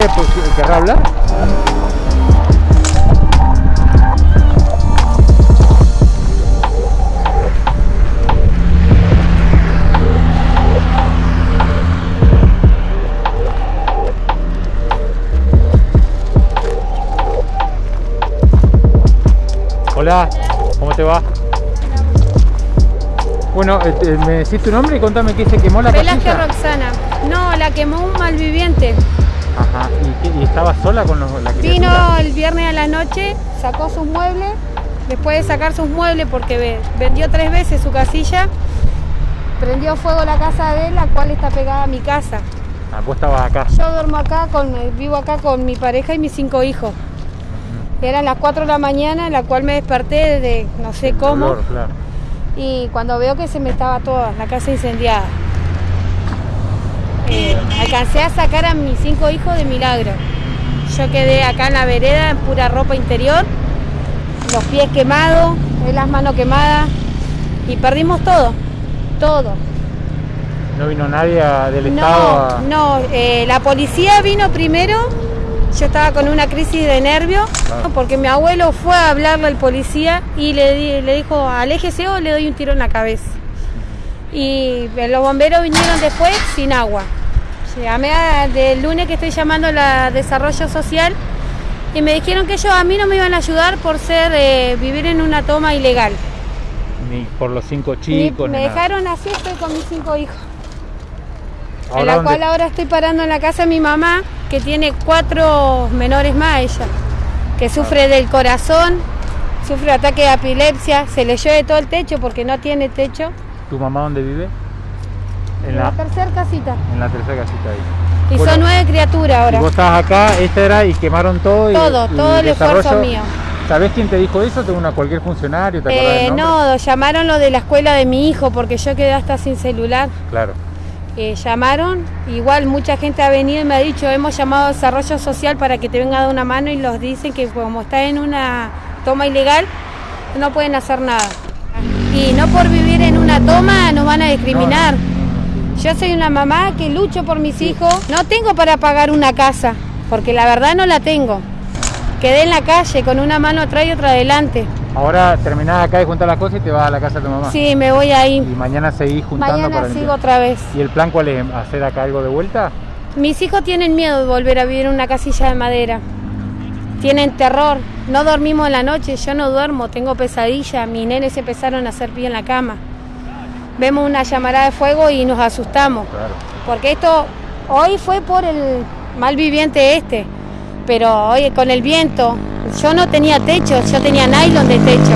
Pues, ¿Querrá hablar? Hola, ¿cómo te va? Bueno, este, me decís tu nombre y contame qué se quemó la Velázquez. Roxana. No, la quemó un malviviente. Ajá, ¿y, y estaba sola con los, la criatura? Vino el viernes a la noche, sacó sus muebles. Después de sacar sus muebles, porque ve- vendió tres veces su casilla, prendió fuego la casa de él, la cual está pegada a mi casa. Ah, vos estabas acá. Yo duermo acá, con, vivo acá con mi pareja y mis cinco hijos. Eran las 4 de la mañana, en la cual me desperté de no sé El cómo. dolor, claro. y cuando veo que se me estaba toda la casa incendiada. Eh, alcancé a sacar a mis cinco hijos de milagro. Yo quedé acá en la vereda en pura ropa interior, los pies quemados, eh, las manos quemadas y perdimos todo, todo. No vino nadie del estado a... No, no, eh, la policía vino primero, yo estaba con una crisis de nervios, Claro. porque mi abuelo fue a hablarle al policía y le, le dijo, aléjese o le doy un tiro en la cabeza. Y los bomberos vinieron después sin agua. Llamé del lunes que estoy llamando a la desarrollo social y me dijeron que ellos a mí no me iban a ayudar por ser eh, vivir en una toma ilegal. Ni por los cinco Ni- chicos, me ni nada. dejaron así, estoy con mis cinco hijos. en Ahora la dónde- cual ahora estoy parando en la casa de mi mamá, que tiene cuatro menores más ella, que sufre del corazón, sufre ataque de epilepsia, se le llueve todo el techo porque no tiene techo. ¿Tu mamá dónde vive? En la, la tercera casita. en la tercera casita ahí. Y Bueno, son nueve criaturas Y ahora. vos estabas acá, esta era, y quemaron todo. y- Todo, y todo el esfuerzo mío. ¿Sabés quién te dijo eso? ¿Tengo una cualquier funcionario? ¿Te acordás Eh, del no, llamaron lo de la escuela de mi hijo porque yo quedé hasta sin celular. Claro. Eh, llamaron, igual mucha gente ha venido y me ha dicho, hemos llamado a desarrollo social para que te venga a dar una mano y los dicen que como está en una toma ilegal, no pueden hacer nada. Y no por vivir en una toma nos van a discriminar. Yo soy una mamá que lucho por mis hijos, no tengo para pagar una casa, porque la verdad no la tengo. Quedé en la calle con una mano atrás y otra adelante. Ahora terminás acá de juntar las cosas y te vas a la casa de tu mamá. Sí, me voy ahí. Y mañana seguís juntando Mañana para sigo limpiar. otra vez. ¿Y el plan cuál es? ¿Hacer acá algo de vuelta? Mis hijos tienen miedo de volver a vivir en una casilla de madera. Tienen terror. No dormimos en la noche, yo no duermo, tengo pesadillas. Mis nenes se empezaron a hacer pie en la cama. Vemos una llamarada de fuego y nos asustamos. Claro. Porque esto hoy fue por el mal viviente este. Pero hoy con el viento, yo no tenía techo, yo tenía nylon de techo.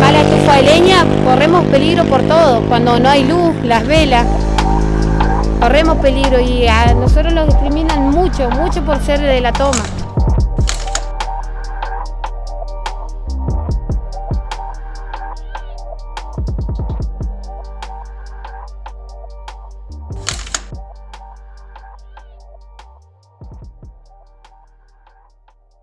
Mala estufa de leña, corremos peligro por todo. Cuando no hay luz, las velas, corremos peligro y a nosotros nos discriminan mucho, mucho por ser de la toma.